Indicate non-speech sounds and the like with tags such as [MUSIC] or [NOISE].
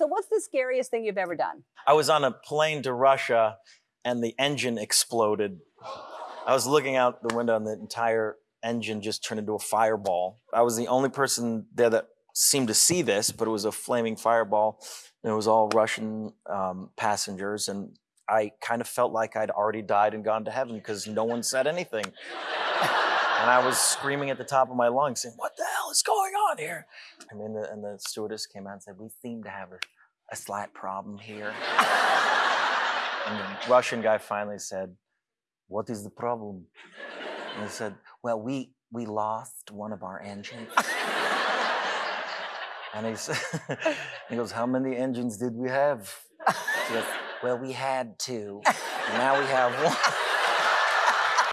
So, what's the scariest thing you've ever done? I was on a plane to Russia and the engine exploded. I was looking out the window and the entire engine just turned into a fireball. I was the only person there that seemed to see this, but it was a flaming fireball. And it was all Russian um, passengers. And I kind of felt like I'd already died and gone to heaven because no one said anything. [LAUGHS] and I was screaming at the top of my lungs, saying, What the hell is going on here? I mean, the, and the stewardess came out and said, We seem to have a, a slight problem here. [LAUGHS] and the Russian guy finally said, What is the problem? And he said, Well, we, we lost one of our engines. [LAUGHS] and he, said, [LAUGHS] he goes, How many engines did we have? Goes, Well, we had two. And now we have one.